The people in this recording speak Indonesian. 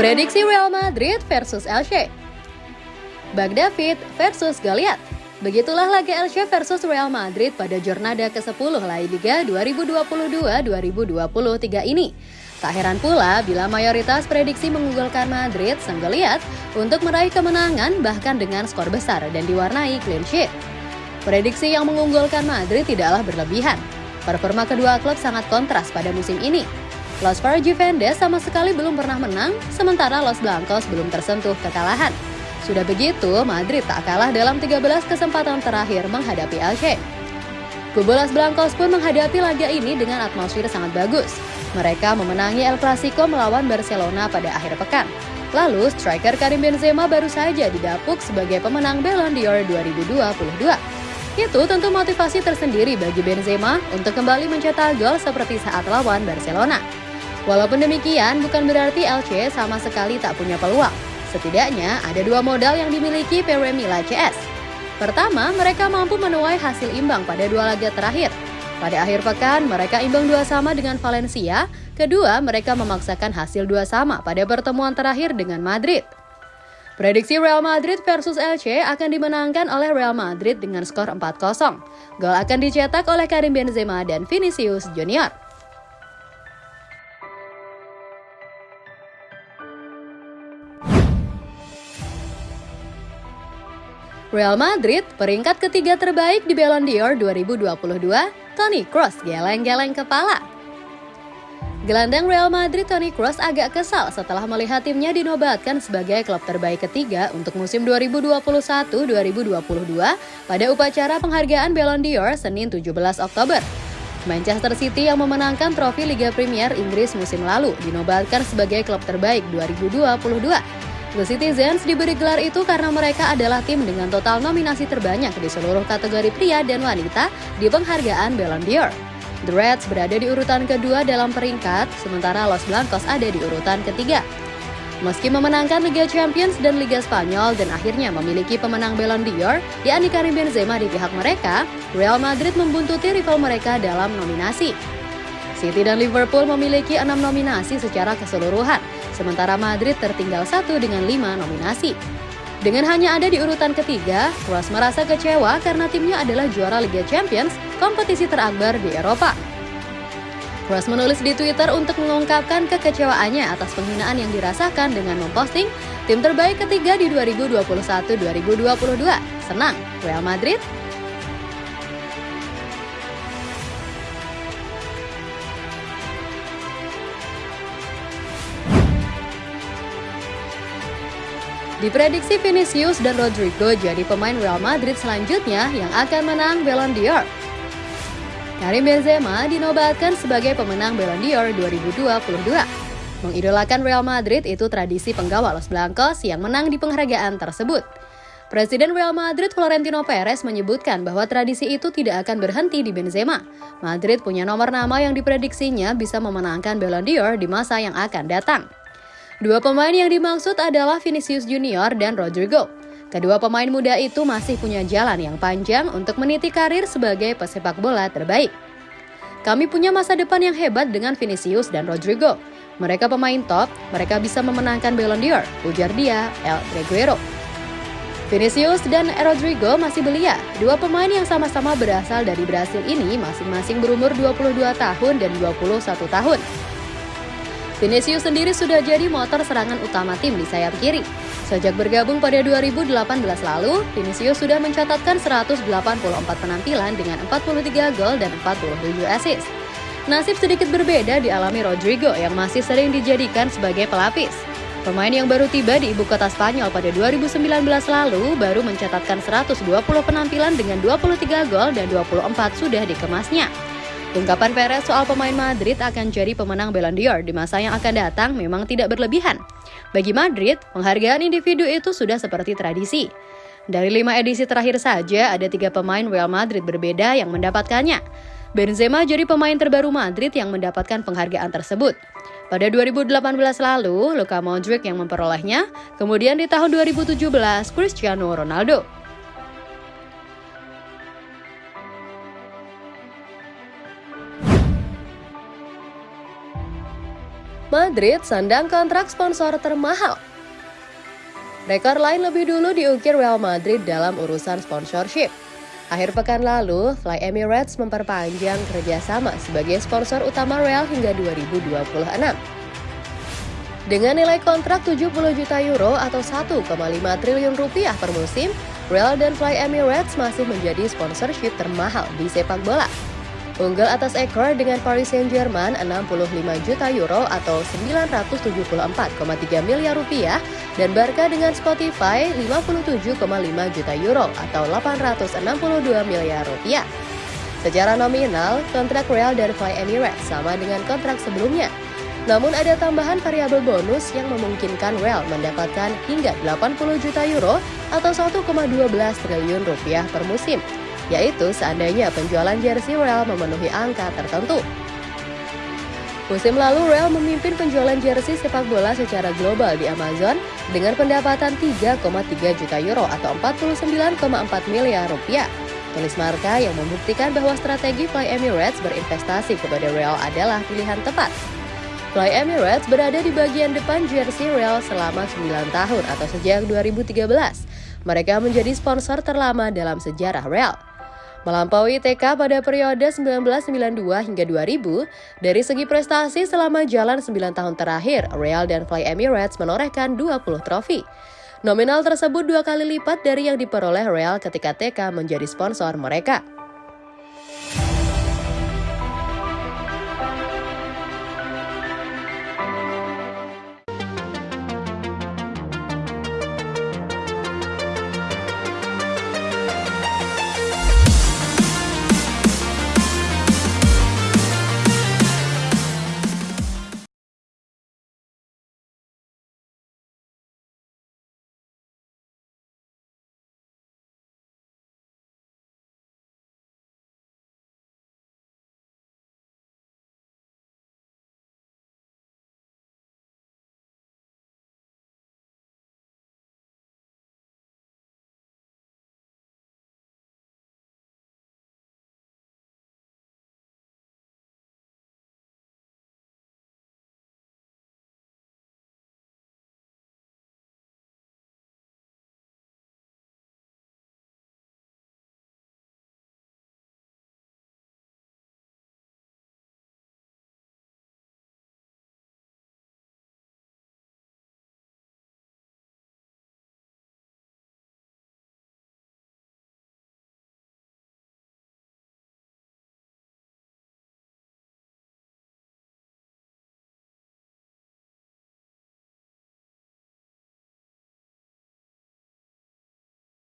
Prediksi Real Madrid versus Elche Bagdavid versus Goliath Begitulah laga Elche versus Real Madrid pada jornada ke-10 La Liga 2022-2023 ini. Tak heran pula bila mayoritas prediksi mengunggulkan Madrid sang Goliath untuk meraih kemenangan bahkan dengan skor besar dan diwarnai clean sheet. Prediksi yang mengunggulkan Madrid tidaklah berlebihan. Performa kedua klub sangat kontras pada musim ini. Los Juventus sama sekali belum pernah menang, sementara Los Blancos belum tersentuh kekalahan. Sudah begitu, Madrid tak kalah dalam 13 kesempatan terakhir menghadapi Elche. Kubu Los Blancos pun menghadapi laga ini dengan atmosfer sangat bagus. Mereka memenangi El Clasico melawan Barcelona pada akhir pekan. Lalu, striker Karim Benzema baru saja didapuk sebagai pemenang Ballon d'Or 2022. Itu tentu motivasi tersendiri bagi Benzema untuk kembali mencetak gol seperti saat lawan Barcelona. Walaupun demikian, bukan berarti Elche sama sekali tak punya peluang. Setidaknya ada dua modal yang dimiliki PW Mila CS. Pertama, mereka mampu menuai hasil imbang pada dua laga terakhir. Pada akhir pekan, mereka imbang dua sama dengan Valencia. Kedua, mereka memaksakan hasil dua sama pada pertemuan terakhir dengan Madrid. Prediksi Real Madrid versus Elche akan dimenangkan oleh Real Madrid dengan skor 4-0. Gol akan dicetak oleh Karim Benzema dan Vinicius Junior. Real Madrid, peringkat ketiga terbaik di Ballon d'Or 2022, Toni Kroos geleng-geleng kepala. Gelandang Real Madrid Toni Kroos agak kesal setelah melihat timnya dinobatkan sebagai klub terbaik ketiga untuk musim 2021-2022 pada upacara penghargaan Ballon d'Or Senin 17 Oktober. Manchester City yang memenangkan trofi Liga Premier Inggris musim lalu dinobatkan sebagai klub terbaik 2022 The Citizens diberi gelar itu karena mereka adalah tim dengan total nominasi terbanyak di seluruh kategori pria dan wanita di penghargaan Ballon d'Or. The Reds berada di urutan kedua dalam peringkat, sementara Los Blancos ada di urutan ketiga. Meski memenangkan Liga Champions dan Liga Spanyol dan akhirnya memiliki pemenang Ballon d'Or, yakni Karim Benzema di pihak mereka, Real Madrid membuntuti rival mereka dalam nominasi. City dan Liverpool memiliki enam nominasi secara keseluruhan, sementara Madrid tertinggal satu dengan lima nominasi. Dengan hanya ada di urutan ketiga, Kroos merasa kecewa karena timnya adalah juara Liga Champions, kompetisi terakbar di Eropa. Kroos menulis di Twitter untuk mengungkapkan kekecewaannya atas penghinaan yang dirasakan dengan memposting tim terbaik ketiga di 2021-2022. Senang, Real Madrid Diprediksi Vinicius dan Rodrigo jadi pemain Real Madrid selanjutnya yang akan menang Ballon d'Or. Karim Benzema dinobatkan sebagai pemenang Ballon d'Or 2022. Mengidolakan Real Madrid itu tradisi penggawa Los Blancos yang menang di penghargaan tersebut. Presiden Real Madrid Florentino Perez menyebutkan bahwa tradisi itu tidak akan berhenti di Benzema. Madrid punya nomor nama yang diprediksinya bisa memenangkan Ballon d'Or di masa yang akan datang. Dua pemain yang dimaksud adalah Vinicius Junior dan Rodrigo. Kedua pemain muda itu masih punya jalan yang panjang untuk meniti karir sebagai pesepak bola terbaik. Kami punya masa depan yang hebat dengan Vinicius dan Rodrigo. Mereka pemain top, mereka bisa memenangkan Ballon d'Or, ujar dia, El Reguero. Vinicius dan Rodrigo masih belia. Dua pemain yang sama-sama berasal dari Brasil ini masing-masing berumur 22 tahun dan 21 tahun. Vinicius sendiri sudah jadi motor serangan utama tim di sayap kiri. Sejak bergabung pada 2018 lalu, Vinicius sudah mencatatkan 184 penampilan dengan 43 gol dan 47 assist. Nasib sedikit berbeda dialami Rodrigo yang masih sering dijadikan sebagai pelapis. Pemain yang baru tiba di ibu kota Spanyol pada 2019 lalu baru mencatatkan 120 penampilan dengan 23 gol dan 24 sudah dikemasnya. Ungkapan Perez soal pemain Madrid akan jadi pemenang Ballon d'Or di masa yang akan datang memang tidak berlebihan. Bagi Madrid, penghargaan individu itu sudah seperti tradisi. Dari lima edisi terakhir saja, ada tiga pemain Real Madrid berbeda yang mendapatkannya. Benzema jadi pemain terbaru Madrid yang mendapatkan penghargaan tersebut. Pada 2018 lalu, Luka Modric yang memperolehnya, kemudian di tahun 2017, Cristiano Ronaldo. Madrid sandang kontrak sponsor termahal. Rekor lain lebih dulu diukir Real Madrid dalam urusan sponsorship. Akhir pekan lalu, Fly Emirates memperpanjang kerjasama sebagai sponsor utama Real hingga 2026. Dengan nilai kontrak 70 juta euro atau 1,5 triliun rupiah per musim, Real dan Fly Emirates masih menjadi sponsorship termahal di sepak bola. Unggul atas ekor dengan Paris Saint-Germain 65 juta euro atau 974,3 miliar rupiah dan Barca dengan Spotify 57,5 juta euro atau 862 miliar rupiah. Secara nominal, kontrak Real dan Fly Emirates sama dengan kontrak sebelumnya. Namun ada tambahan variabel bonus yang memungkinkan Real mendapatkan hingga 80 juta euro atau 1,12 triliun rupiah per musim yaitu seandainya penjualan jersey Real memenuhi angka tertentu. Musim lalu Real memimpin penjualan jersey sepak bola secara global di Amazon dengan pendapatan 3,3 juta euro atau 49,4 miliar rupiah. Tulis Marka yang membuktikan bahwa strategi Fly Emirates berinvestasi kepada Real adalah pilihan tepat. Fly Emirates berada di bagian depan jersey Real selama 9 tahun atau sejak 2013. Mereka menjadi sponsor terlama dalam sejarah Real. Melampaui TK pada periode 1992 hingga 2000, dari segi prestasi selama jalan 9 tahun terakhir, Real dan Fly Emirates menorehkan 20 trofi. Nominal tersebut dua kali lipat dari yang diperoleh Real ketika TK menjadi sponsor mereka.